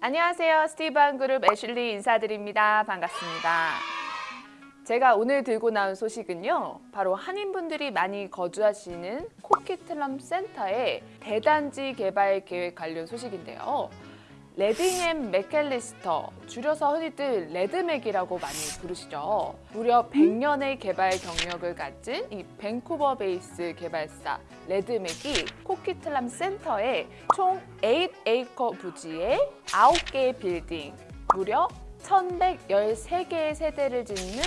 안녕하세요. 스티브한 그룹 애슐리 인사드립니다. 반갑습니다. 제가 오늘 들고 나온 소식은요. 바로 한인분들이 많이 거주하시는 코키틀럼 센터의 대단지 개발 계획 관련 소식인데요. Ledingham McAllister, 줄여서 흔히들 Ledmac이라고 많이 부르시죠. 무려 100년의 개발 경력을 가진 이 밴쿠버 based 개발사 Ledmac이 코키틀람 센터에 총 8에이커 부지에 9개의 빌딩, 무려 1113개의 세대를 짓는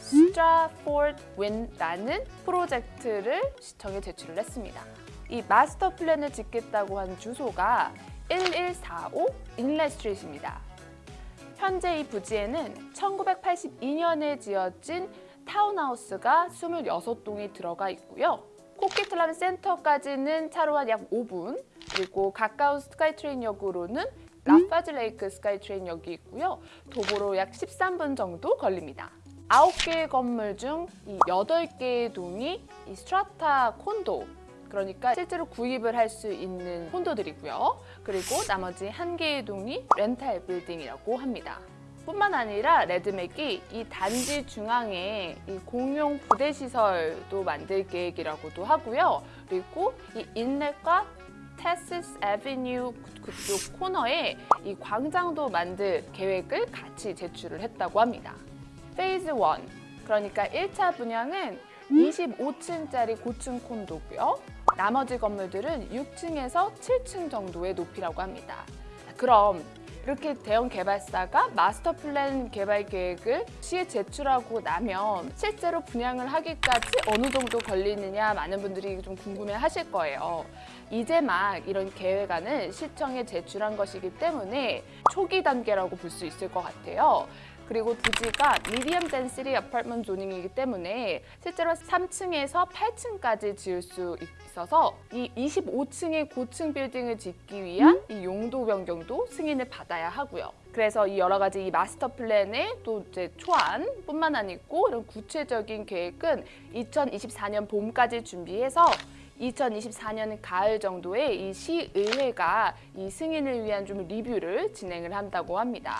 Stratford Wynd라는 프로젝트를 시청에 제출을 했습니다. 이 마스터 플랜을 짓겠다고 한 주소가 1145 Inlet Street입니다. 현재 이 부지에는 1982년에 지어진 타운하우스가 26동이 들어가 있고요. 코키틀람 센터까지는 차로 한 약 5분, 그리고 가까운 SkyTrain역으로는 Lafarge Lake SkyTrain역이 있고요. 도보로 약 13분 정도 걸립니다. 9개의 건물 중 이 8개의 동이 이 strata 콘도 그러니까 실제로 구입을 할 수 있는 콘도들이고요. 그리고 나머지 한 개의 동이 렌탈 빌딩이라고 합니다. 뿐만 아니라 Ledmac이 이 단지 중앙에 이 공용 부대 시설도 만들 계획이라고도 하고요. 그리고 이 인넷과 테시스 Avenue 그쪽 코너에 이 광장도 만들 계획을 같이 제출을 했다고 합니다. Phase 1, 그러니까 1차 분양은 25층짜리 고층 콘도고요. 나머지 건물들은 6층에서 7층 정도의 높이라고 합니다. 그럼 이렇게 대형 개발사가 마스터 플랜 개발 계획을 시에 제출하고 나면 실제로 분양을 하기까지 어느 정도 걸리느냐 많은 분들이 좀 궁금해 하실 거예요. 이제 막 이런 계획안을 시청에 제출한 것이기 때문에 초기 단계라고 볼 수 있을 것 같아요. 그리고 부지가 미디엄 덴시리 아파트먼 조닝이기 때문에 실제로 3층에서 8층까지 지을 수 있어서 이 25층의 고층 빌딩을 짓기 위한 이 용도 변경도 승인을 받아야 하고요. 그래서 이 여러 가지 이 마스터 플랜의 또 이제 초안 뿐만 아니고 이런 구체적인 계획은 2024년 봄까지 준비해서 2024년 가을 정도에 이 시의회가 이 승인을 위한 좀 리뷰를 진행을 한다고 합니다.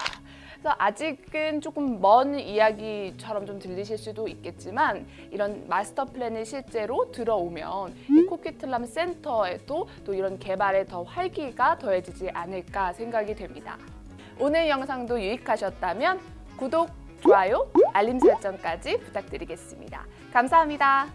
그래서 아직은 조금 먼 이야기처럼 좀 들리실 수도 있겠지만 이런 마스터 플랜이 실제로 들어오면 이 코키틀람 센터에도 또 이런 개발에 더 활기가 더해지지 않을까 생각이 됩니다. 오늘 영상도 유익하셨다면 구독, 좋아요, 알림 설정까지 부탁드리겠습니다. 감사합니다.